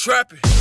trapping.